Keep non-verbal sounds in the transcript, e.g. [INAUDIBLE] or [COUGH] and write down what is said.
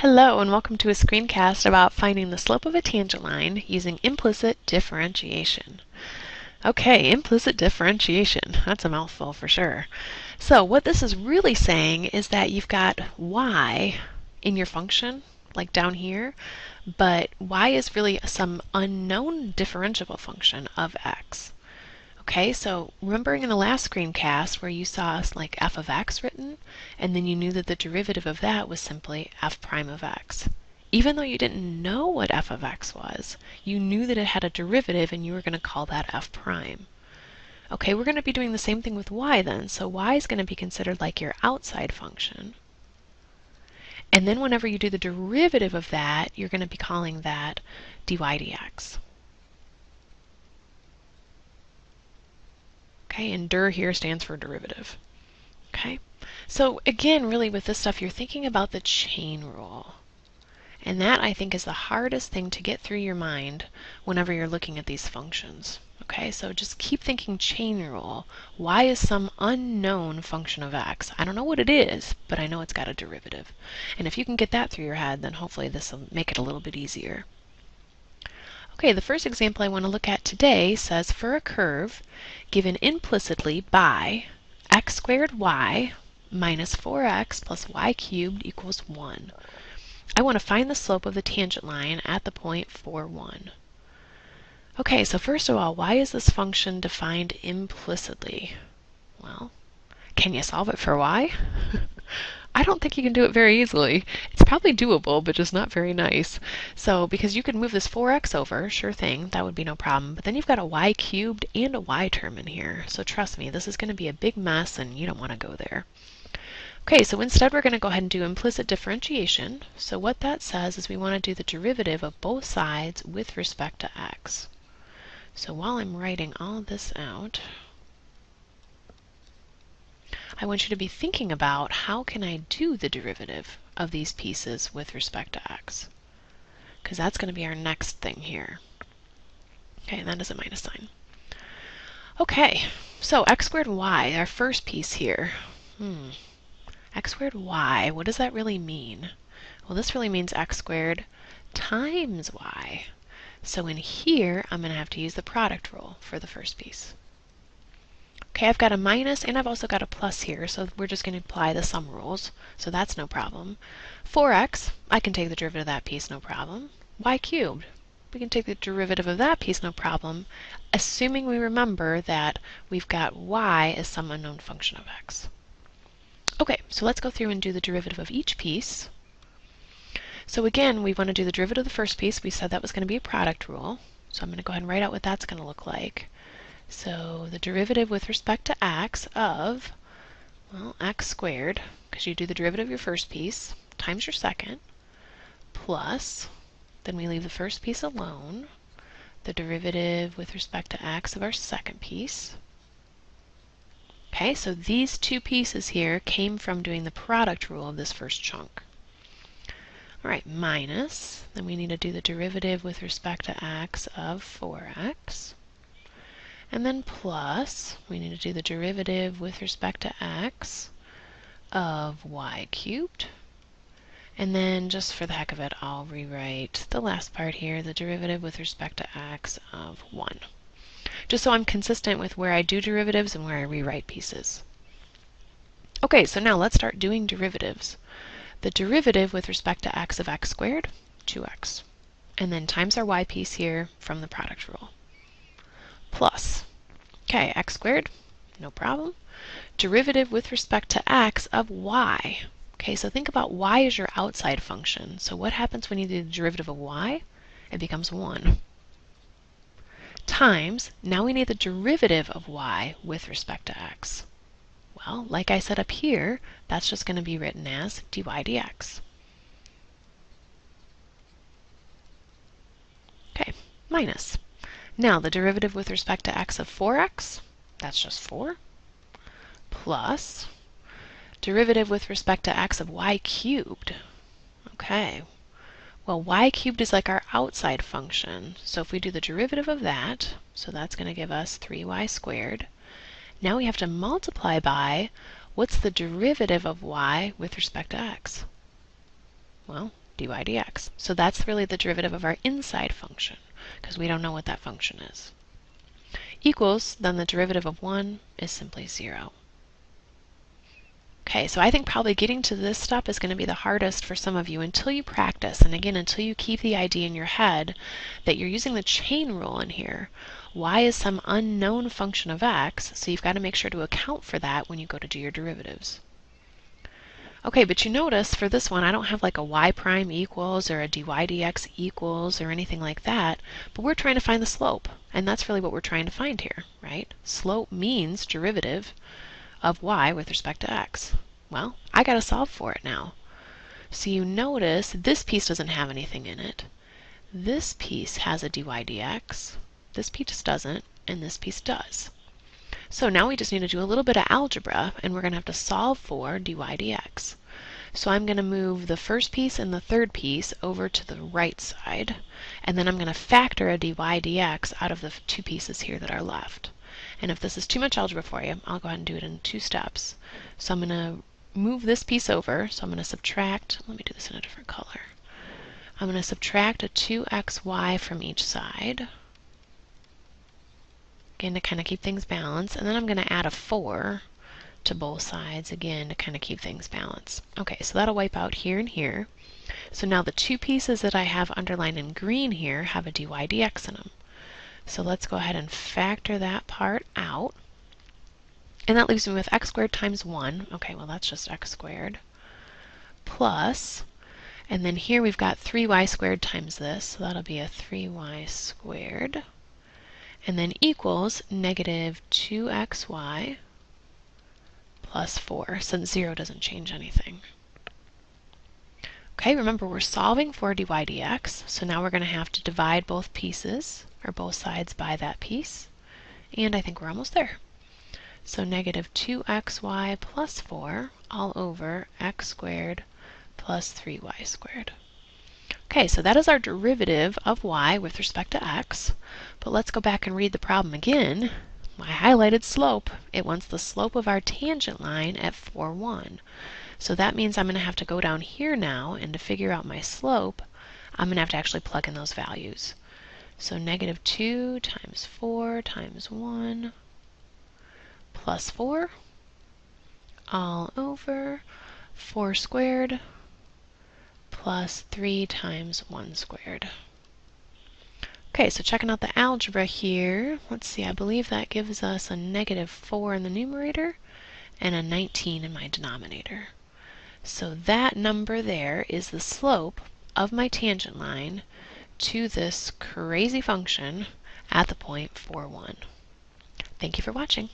Hello and welcome to a screencast about finding the slope of a tangent line using implicit differentiation. Okay, implicit differentiation. That's a mouthful for sure. So what this is really saying is that you've got y in your function, like down here, but y is really some unknown differentiable function of x. Okay, so remembering in the last screencast where you saw us like f of x written, and then you knew that the derivative of that was simply f prime of x. Even though you didn't know what f of x was, you knew that it had a derivative and you were going to call that f prime. Okay, we're going to be doing the same thing with y then, so y is going to be considered like your outside function. And then whenever you do the derivative of that, you're going to be calling that dy dx. Okay, and dir here stands for derivative. Okay, so again, really with this stuff, you're thinking about the chain rule. And that, I think, is the hardest thing to get through your mind whenever you're looking at these functions. Okay, so just keep thinking chain rule. Y is some unknown function of x. I don't know what it is, but I know it's got a derivative. And if you can get that through your head, then hopefully this will make it a little bit easier. Okay, the first example I want to look at today says for a curve given implicitly by x squared y minus 4x plus y cubed equals 1. I want to find the slope of the tangent line at the point 4, 1. Okay, so first of all, why is this function defined implicitly? Well, can you solve it for y? [LAUGHS] I don't think you can do it very easily. It's probably doable, but just not very nice. So because you could move this 4x over, sure thing, that would be no problem. But then you've got a y cubed and a y term in here. So trust me, this is going to be a big mess and you don't want to go there. Okay, so instead we're going to go ahead and do implicit differentiation. So what that says is we want to do the derivative of both sides with respect to x. So while I'm writing all this out, I want you to be thinking about how can I do the derivative of these pieces with respect to x. Because that's going to be our next thing here. Okay, and that is a minus sign. Okay, so x squared y, our first piece here. Hmm. x squared y, what does that really mean? Well, this really means x squared times y. So in here, I'm going to have to use the product rule for the first piece. Okay, I've got a minus and I've also got a plus here, so we're just going to apply the sum rules, so that's no problem. 4x, I can take the derivative of that piece, no problem. y cubed, we can take the derivative of that piece, no problem, assuming we remember that we've got y as some unknown function of x. Okay, so let's go through and do the derivative of each piece. So again, we want to do the derivative of the first piece. We said that was going to be a product rule. So I'm going to go ahead and write out what that's going to look like. So the derivative with respect to x of, well, x squared, because you do the derivative of your first piece, times your second, plus, then we leave the first piece alone, the derivative with respect to x of our second piece. Okay, so these two pieces here came from doing the product rule of this first chunk. All right, minus, then we need to do the derivative with respect to x of 4x. And then plus, we need to do the derivative with respect to x of y cubed. And then just for the heck of it, I'll rewrite the last part here, the derivative with respect to x of 1. Just so I'm consistent with where I do derivatives and where I rewrite pieces. Okay, so now let's start doing derivatives. The derivative with respect to x of x squared, 2x. And then times our y piece here from the product rule plus, okay, x squared, no problem. Derivative with respect to x of y. Okay, so think about y as your outside function. So what happens when you do the derivative of y? It becomes 1. Times, now we need the derivative of y with respect to x. Well, like I said up here, that's just going to be written as dy dx. Okay, minus. Now the derivative with respect to x of 4x, that's just 4, plus derivative with respect to x of y cubed. Okay, well y cubed is like our outside function, so if we do the derivative of that, so that's going to give us 3y squared. Now we have to multiply by what's the derivative of y with respect to x? Well, dy dx. So that's really the derivative of our inside function, because we don't know what that function is. Equals, then the derivative of 1 is simply 0. Okay, so I think probably getting to this step is going to be the hardest for some of you until you practice, and again, until you keep the idea in your head that you're using the chain rule in here. y is some unknown function of x, so you've got to make sure to account for that when you go to do your derivatives. Okay, but you notice for this one I don't have like a y prime equals or a dy dx equals or anything like that, but we're trying to find the slope, and that's really what we're trying to find here, right? Slope means derivative of y with respect to x. Well, I got to solve for it now. So you notice this piece doesn't have anything in it. This piece has a dy dx, this piece doesn't, and this piece does. So now we just need to do a little bit of algebra, and we're going to have to solve for dy dx. So I'm going to move the first piece and the third piece over to the right side, and then I'm going to factor a dy dx out of the two pieces here that are left. And if this is too much algebra for you, I'll go ahead and do it in two steps. So I'm going to move this piece over. So I'm going to subtract, let me do this in a different color. I'm going to subtract a 2xy from each side. Again, to kind of keep things balanced. And then I'm going to add a 4 to both sides, again, to kind of keep things balanced. Okay, so that'll wipe out here and here. So now the two pieces that I have underlined in green here have a dy dx in them. So let's go ahead and factor that part out. And that leaves me with x squared times 1. Okay, well that's just x squared. Plus, and then here we've got 3y squared times this, so that'll be a 3y squared. And then equals negative 2xy plus 4, since 0 doesn't change anything. Okay, remember we're solving for dy dx, so now we're going to have to divide both pieces or both sides by that piece. And I think we're almost there. So negative 2xy plus 4 all over x squared plus 3y squared. Okay, so that is our derivative of y with respect to x. But let's go back and read the problem again. My highlighted slope, it wants the slope of our tangent line at 4, 1. So that means I'm going to have to go down here now, and to figure out my slope, I'm going to have to actually plug in those values. So negative 2 times 4 times 1 plus 4 all over 4 squared plus 3 times 1 squared. Okay, so checking out the algebra here, let's see, I believe that gives us a negative 4 in the numerator and a 19 in my denominator. So that number there is the slope of my tangent line to this crazy function at the point 4, 1. Thank you for watching.